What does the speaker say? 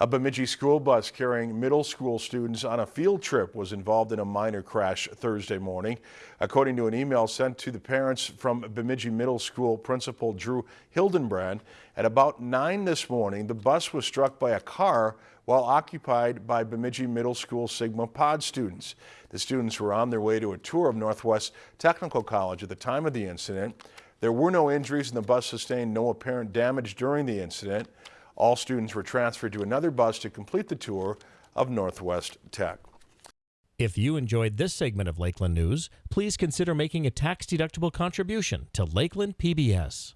A Bemidji school bus carrying middle school students on a field trip was involved in a minor crash Thursday morning. According to an email sent to the parents from Bemidji Middle School Principal Drew Hildenbrand, at about 9 this morning, the bus was struck by a car while occupied by Bemidji Middle School Sigma Pod students. The students were on their way to a tour of Northwest Technical College at the time of the incident. There were no injuries and the bus sustained no apparent damage during the incident. All students were transferred to another bus to complete the tour of Northwest Tech. If you enjoyed this segment of Lakeland News, please consider making a tax-deductible contribution to Lakeland PBS.